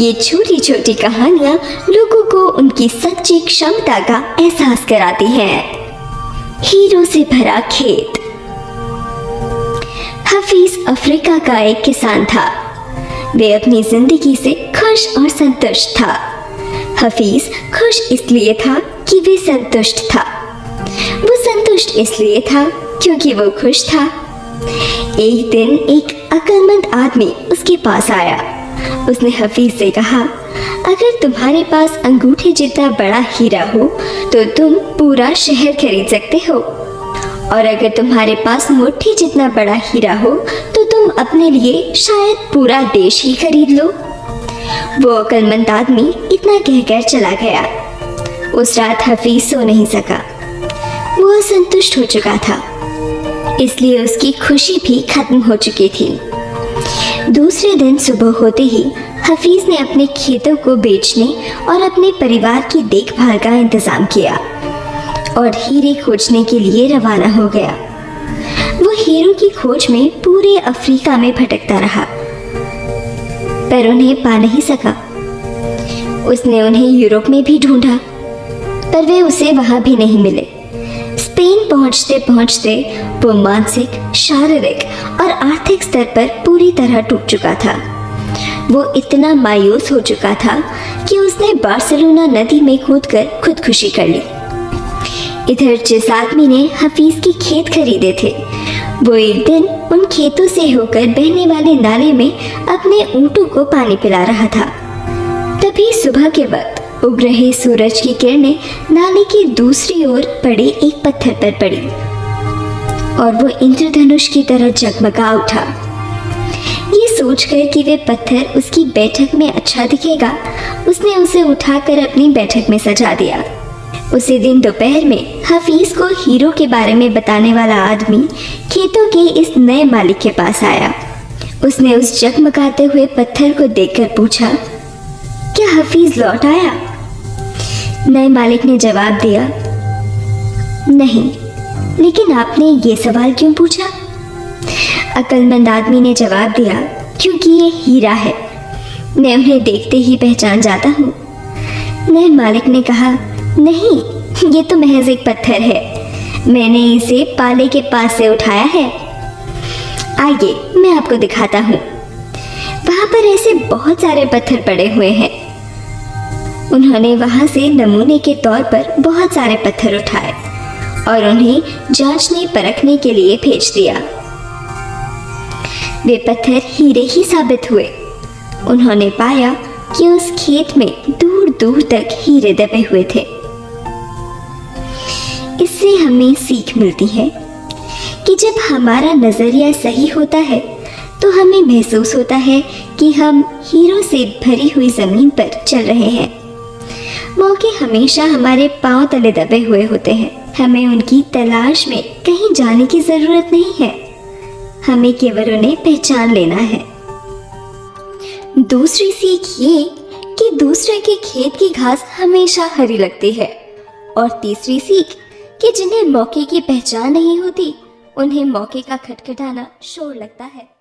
ये छोटी छोटी कहानियाँ लोगों को उनकी सच्ची क्षमता का एहसास कराती हैं। हीरो से भरा खेत। हफीज अफ्रीका का एक किसान था। वे अपनी ज़िंदगी से खुश और संतुष्ट था। हफीज खुश इसलिए था कि वे संतुष्ट था। वो संतुष्ट इसलिए था क्योंकि वो खुश था। एक दिन एक अक्लमंद आदमी उसके पास आया। उसने हफीज से कहा, अगर तुम्हारे पास अंगूठे जितना बड़ा हीरा हो तो तुम पूरा शहर खरीद सकते हो। और अगर तुम्हारे पास मुट्ठी जितना बड़ा हीरा हो तो तुम अपने लिए शायद पूरा देश ही खरीद लो। वो अकलमंद आदमी इतना कहकर चला गया। उस रात हफीज सो नहीं सका। वो असंतुष्ट हो चुका था। इसलिए उसकी खुशी भी खत्म हो चुकी थी। दूसरे दिन सुबह होते ही हफीज ने अपने खेतों को बेचने और अपने परिवार की देखभाल का इंतज़ाम किया और हीरे खोजने के लिए रवाना हो गया। वो हीरो की खोज में पूरे अफ्रीका में भटकता रहा, पर उन्हें पा नहीं सका। उसने उन्हें यूरोप में भी ढूंढा, पर वे उसे वहाँ भी नहीं मिले। स्पेन पहुँचते पहुँचते वो मानसिक, शारीरिक और आर्थिक स्तर पर पूरी तरह टूट चुका था। वो इतना मायूस हो चुका था कि उसने बार्सिलोना नदी में कूदकर खुदकुशी कर ली। इधर जिस आदमी ने हफीज के खेत खरीदे थे। वो एक दिन उन खेतों से होकर बहने वाले नाले में अपने ऊँटों को पानी पिला रहा था। तभी सुबह के वक्त उग रहे सूरज की किरणें नाले की दूसरी ओर पड़े एक पत्थर पर पड़ी। और वो इंद्रधनुष की तरह जगमगा उठा। ये सोचकर कि वे पत्थर उसकी बैठक में अच्छा दिखेगा, उसने उसे उठाकर अपनी बैठक में सजा दिया। उसी दिन दोपहर में हफीज को हीरो के बारे में बताने वाला आदमी खेतों के इस नए मालिक के पास आया। उसने उस जगमगाते हुए पत्थर को देखकर पूछा, क्या हफीज लौट आया? नए मालिक ने जवाब दिया, नहीं, लेकिन आपने ये सवाल क्यों पूछा? अकलमंद आदमी ने जवाब दिया, क्योंकि ये हीरा है। मैं उन्हें देखते ही पहचान जाता हूँ। नए मालिक ने कहा, नहीं, ये तो महज एक पत्थर है। मैंने इसे पाले के पास से उठाया है। आइए, मैं आपको दिखाता हूँ। वहाँ पर ऐसे बहुत सारे पत्थर पड़े हुए हैं। उन्होंने वहाँ से नमूने के तौर पर बहुत सारे पत्थर उठाए और उन्हें जांचने परखने के लिए भेज दिया। वे पत्थर हीरे ही साबित हुए। उन्होंने पाया कि उस खेत में दूर दूर तक हीरे दबे हुए थे। इससे हमें सीख मिलती है कि जब हमारा नज़रिया सही होता है तो हमें महसूस होता है कि हम हीरो से भरी हुई ज़मीन पर चल रहे हैं। मौके हमेशा हमारे पाँव तले दबे हुए होते हैं। हमें उनकी तलाश में कहीं जाने की ज़रूरत नहीं है। हमें केवल उन्हें पहचान लेना है। दूसरी सीख ये कि दूसरे के खेत की घास हमेशा हरी लगती है। और तीसरी सीख कि जिन्हें मौके की पहचान नहीं होती, उन्हें मौके का खटखटाना शोर लगता है।